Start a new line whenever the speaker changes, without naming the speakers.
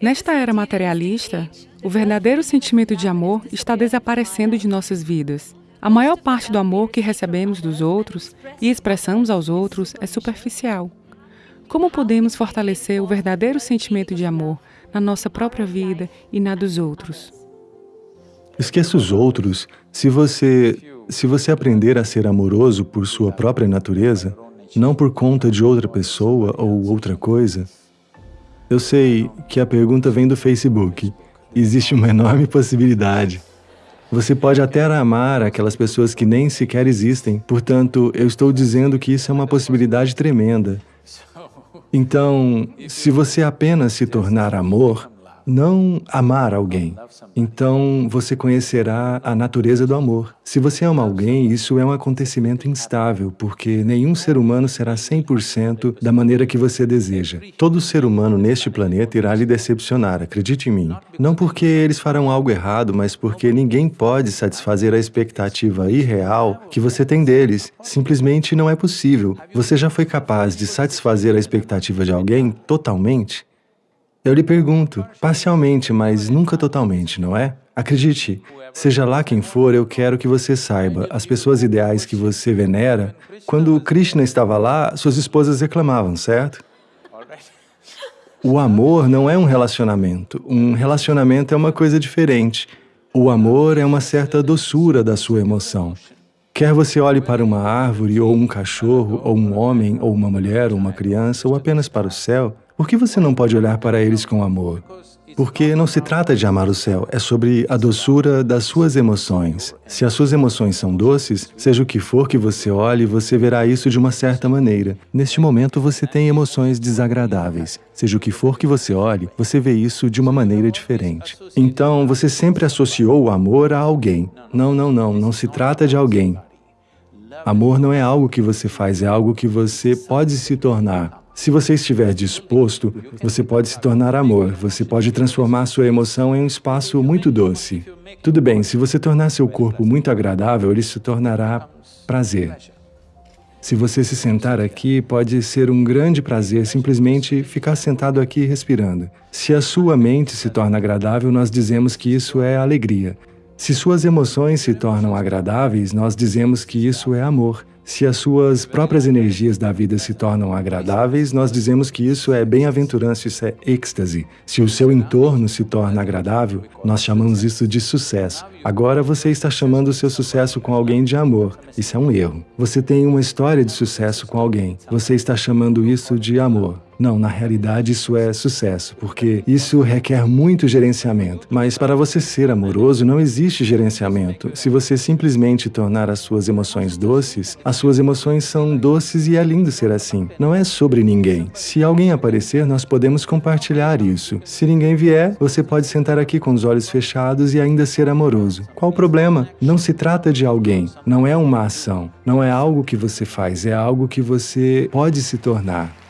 Nesta era materialista, o verdadeiro sentimento de amor está desaparecendo de nossas vidas. A maior parte do amor que recebemos dos outros e expressamos aos outros é superficial. Como podemos fortalecer o verdadeiro sentimento de amor na nossa própria vida e na dos outros?
Esqueça os outros. Se você, se você aprender a ser amoroso por sua própria natureza, não por conta de outra pessoa ou outra coisa, eu sei que a pergunta vem do Facebook. Existe uma enorme possibilidade. Você pode até amar aquelas pessoas que nem sequer existem. Portanto, eu estou dizendo que isso é uma possibilidade tremenda. Então, se você apenas se tornar amor, não amar alguém. Então, você conhecerá a natureza do amor. Se você ama alguém, isso é um acontecimento instável, porque nenhum ser humano será 100% da maneira que você deseja. Todo ser humano neste planeta irá lhe decepcionar, acredite em mim. Não porque eles farão algo errado, mas porque ninguém pode satisfazer a expectativa irreal que você tem deles. Simplesmente não é possível. Você já foi capaz de satisfazer a expectativa de alguém totalmente? Eu lhe pergunto, parcialmente, mas nunca totalmente, não é? Acredite, seja lá quem for, eu quero que você saiba, as pessoas ideais que você venera, quando Krishna estava lá, suas esposas reclamavam, certo? O amor não é um relacionamento. Um relacionamento é uma coisa diferente. O amor é uma certa doçura da sua emoção. Quer você olhe para uma árvore, ou um cachorro, ou um homem, ou uma mulher, ou uma criança, ou apenas para o céu, por que você não pode olhar para eles com amor? Porque não se trata de amar o céu, é sobre a doçura das suas emoções. Se as suas emoções são doces, seja o que for que você olhe, você verá isso de uma certa maneira. Neste momento, você tem emoções desagradáveis. Seja o que for que você olhe, você vê isso de uma maneira diferente. Então, você sempre associou o amor a alguém. Não, não, não, não se trata de alguém. Amor não é algo que você faz, é algo que você pode se tornar. Se você estiver disposto, você pode se tornar amor, você pode transformar sua emoção em um espaço muito doce. Tudo bem, se você tornar seu corpo muito agradável, ele se tornará prazer. Se você se sentar aqui, pode ser um grande prazer simplesmente ficar sentado aqui respirando. Se a sua mente se torna agradável, nós dizemos que isso é alegria. Se suas emoções se tornam agradáveis, nós dizemos que isso é amor. Se as suas próprias energias da vida se tornam agradáveis, nós dizemos que isso é bem-aventurança, isso é êxtase. Se o seu entorno se torna agradável, nós chamamos isso de sucesso. Agora você está chamando o seu sucesso com alguém de amor. Isso é um erro. Você tem uma história de sucesso com alguém. Você está chamando isso de amor. Não, na realidade isso é sucesso, porque isso requer muito gerenciamento. Mas para você ser amoroso, não existe gerenciamento. Se você simplesmente tornar as suas emoções doces, as suas emoções são doces e é lindo ser assim. Não é sobre ninguém. Se alguém aparecer, nós podemos compartilhar isso. Se ninguém vier, você pode sentar aqui com os olhos fechados e ainda ser amoroso. Qual o problema? Não se trata de alguém, não é uma ação, não é algo que você faz, é algo que você pode se tornar.